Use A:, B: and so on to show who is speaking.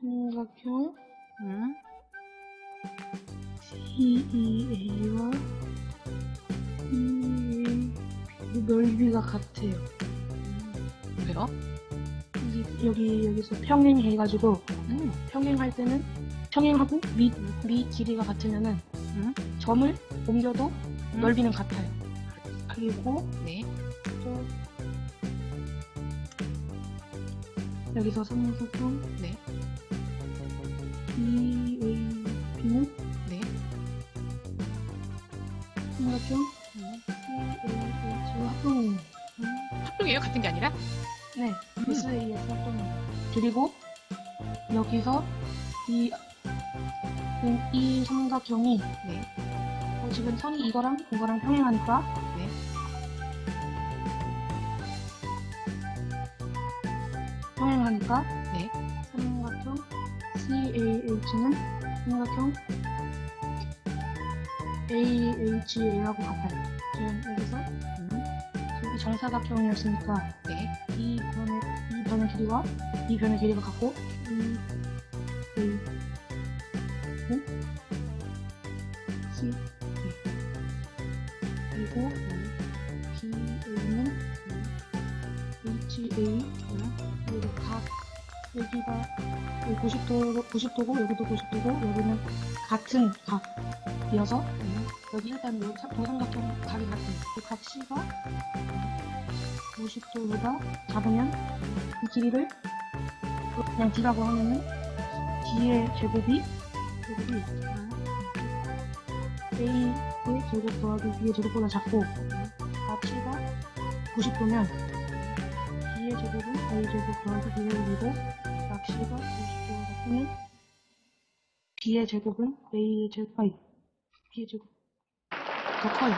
A: 삼각형
B: 음.
A: CEA와 EA 넓이가 같아요.
B: 왜요?
A: 여기, 여기 여기서 평행해가지고
B: 음.
A: 평행할 때는 평행하고 밑, 밑 길이가 같으면은
B: 음.
A: 점을 옮겨도
B: 음.
A: 넓이는 같아요. 그리고
B: 네.
A: 또 여기서 삼각형
B: 네.
A: EAB는
B: 네.
A: 삼각형
B: 음.
A: CAH와 합동이에요.
B: 합동이에요? 같은 게 아니라?
A: 네,
B: 음.
A: SAS 합동이에요. 그리고 여기서 이, 이 삼각형이
B: 네.
A: 어, 지금 선이 이거랑 이거랑 평행하니까
B: 네.
A: 평행하니까 CAH는 삼각형 AHA하고 같아요. 지금 여기서
B: 음.
A: 정사각형이었으니까
B: 네.
A: 이 변의 이 변의 길이와 이 변의 길이가 같고 이 A 는 C A 그리고 BA는 HA 그리고 각 여기가 여기 90도로 90도고 여기도 90도고 여기는 같은 각이어서 여기 일단 여기 삼- 도삼각형 각이 같은 그각 C가 90도보다 작으면 이 길이를 그냥 D라고 하면은 D의 제곱이 제곱이 A의 제곱 더하기 B의 제곱보다 작고 각 C가 90도면 B의 제곱은 A의 제곱 더하기 B의 제곱이고 각 C가 90도가 같으면 B의 제곱은? A의 제곱 아니 B의 제곱 더 커요.